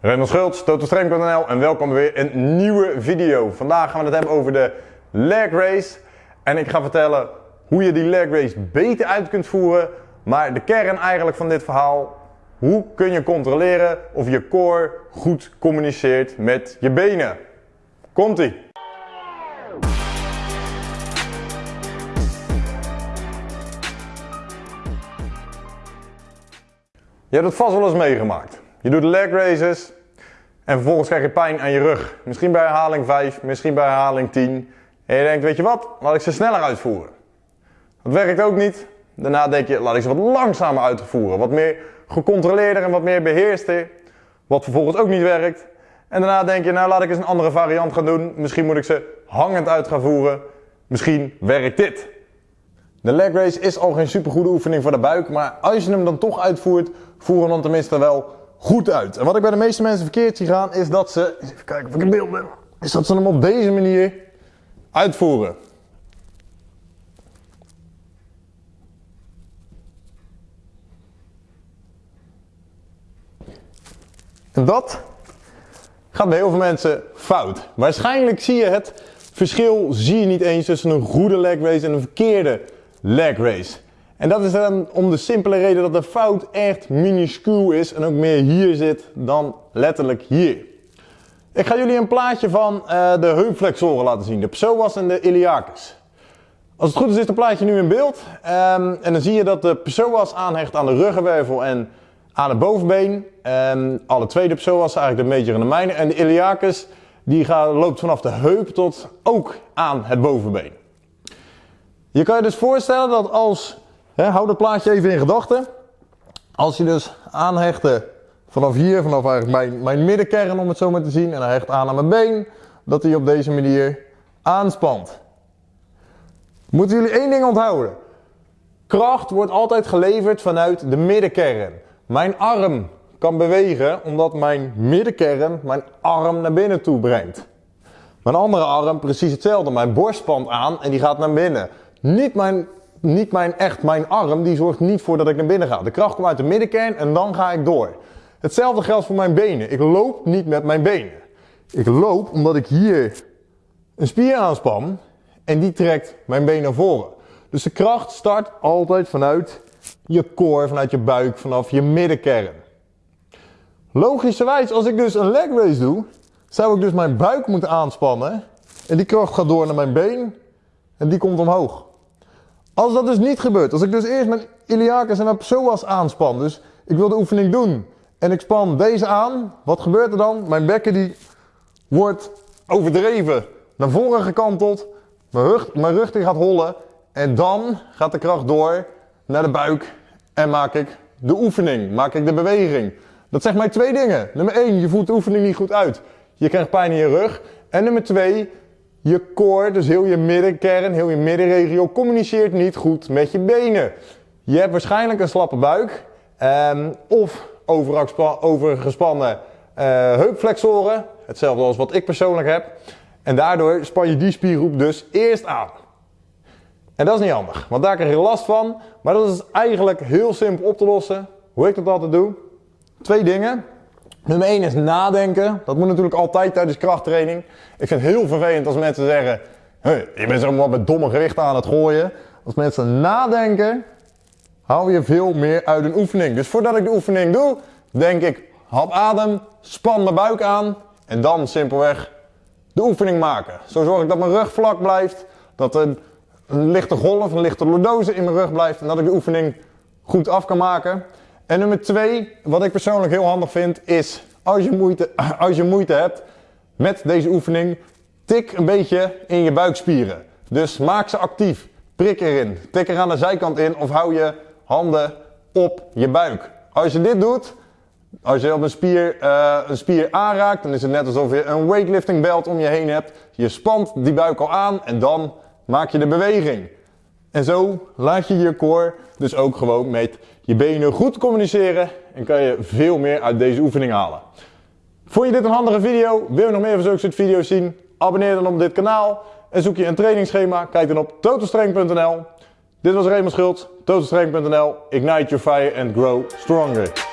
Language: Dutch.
Raymond Schultz, totalstrength.nl en welkom weer een nieuwe video. Vandaag gaan we het hebben over de leg race. En ik ga vertellen hoe je die leg race beter uit kunt voeren. Maar de kern eigenlijk van dit verhaal, hoe kun je controleren of je core goed communiceert met je benen. Komt-ie! Je hebt het vast wel eens meegemaakt. Je doet leg races en vervolgens krijg je pijn aan je rug. Misschien bij herhaling 5, misschien bij herhaling 10. En je denkt, weet je wat, laat ik ze sneller uitvoeren. Dat werkt ook niet. Daarna denk je, laat ik ze wat langzamer uitvoeren. Wat meer gecontroleerder en wat meer beheerster. Wat vervolgens ook niet werkt. En daarna denk je, nou laat ik eens een andere variant gaan doen. Misschien moet ik ze hangend uit gaan voeren. Misschien werkt dit. De leg race is al geen supergoede oefening voor de buik, maar als je hem dan toch uitvoert, voer hem dan tenminste wel goed uit. En wat ik bij de meeste mensen verkeerd zie gaan, is dat ze, even kijken of ik een beeld ben, is dat ze hem op deze manier uitvoeren. En dat gaat bij heel veel mensen fout. Waarschijnlijk zie je het verschil zie je niet eens tussen een goede leg race en een verkeerde leg race. En dat is dan om de simpele reden dat de fout echt minuscuul is en ook meer hier zit dan letterlijk hier. Ik ga jullie een plaatje van uh, de heupflexoren laten zien, de psoas en de iliacus. Als het goed is, is het plaatje nu in beeld. Um, en dan zie je dat de psoas aanhecht aan de ruggenwervel en aan het bovenbeen. Um, alle twee de psoas, eigenlijk de major en de minor. En de iliacus die gaat, loopt vanaf de heup tot ook aan het bovenbeen. Je kan je dus voorstellen dat als, hè, hou dat plaatje even in gedachten. Als je dus aanhechtte vanaf hier, vanaf eigenlijk mijn, mijn middenkern om het zo maar te zien. En hij hecht aan aan mijn been. Dat hij op deze manier aanspant. Moeten jullie één ding onthouden. Kracht wordt altijd geleverd vanuit de middenkern. Mijn arm kan bewegen omdat mijn middenkern mijn arm naar binnen toe brengt. Mijn andere arm precies hetzelfde. Mijn borst spant aan en die gaat naar binnen. Niet mijn, niet mijn echt mijn arm, die zorgt niet voor dat ik naar binnen ga. De kracht komt uit de middenkern en dan ga ik door. Hetzelfde geldt voor mijn benen. Ik loop niet met mijn benen. Ik loop omdat ik hier een spier aanspan en die trekt mijn been naar voren. Dus de kracht start altijd vanuit je core, vanuit je buik, vanaf je middenkern. Logischerwijs, als ik dus een leg race doe, zou ik dus mijn buik moeten aanspannen. En die kracht gaat door naar mijn been en die komt omhoog. Als dat dus niet gebeurt, als ik dus eerst mijn iliacus en mijn psoas aanspan, dus ik wil de oefening doen en ik span deze aan, wat gebeurt er dan? Mijn bekken die wordt overdreven, naar voren gekanteld, mijn rug, mijn rug die gaat hollen en dan gaat de kracht door naar de buik en maak ik de oefening, maak ik de beweging. Dat zegt mij twee dingen. Nummer 1, je voert de oefening niet goed uit. Je krijgt pijn in je rug. En nummer 2, je core, dus heel je middenkern, heel je middenregio, communiceert niet goed met je benen. Je hebt waarschijnlijk een slappe buik um, of overgespannen uh, heupflexoren. Hetzelfde als wat ik persoonlijk heb. En daardoor span je die spiergroep dus eerst aan. En dat is niet handig, want daar krijg je last van. Maar dat is eigenlijk heel simpel op te lossen. Hoe ik dat altijd doe. Twee dingen. Nummer 1 is nadenken. Dat moet natuurlijk altijd tijdens krachttraining. Ik vind het heel vervelend als mensen zeggen: hey, je bent zo met domme gewichten aan het gooien. Als mensen nadenken, haal je veel meer uit een oefening. Dus voordat ik de oefening doe, denk ik: hap adem, span mijn buik aan en dan simpelweg de oefening maken. Zo zorg ik dat mijn rug vlak blijft, dat er een lichte golf, een lichte lordose in mijn rug blijft en dat ik de oefening goed af kan maken. En nummer twee, wat ik persoonlijk heel handig vind, is als je moeite, als je moeite hebt met deze oefening, tik een beetje in je buikspieren. Dus maak ze actief. Prik erin. Tik er aan de zijkant in of hou je handen op je buik. Als je dit doet, als je op een spier, uh, een spier aanraakt, dan is het net alsof je een weightlifting belt om je heen hebt. Je spant die buik al aan en dan maak je de beweging. En zo laat je je core dus ook gewoon met je benen goed communiceren en kan je veel meer uit deze oefening halen. Vond je dit een handige video? Wil je nog meer van zulke soort video's zien? Abonneer dan op dit kanaal en zoek je een trainingsschema. Kijk dan op totalstrength.nl. Dit was Raymond Schultz, totalstrength.nl. Ignite your fire and grow stronger.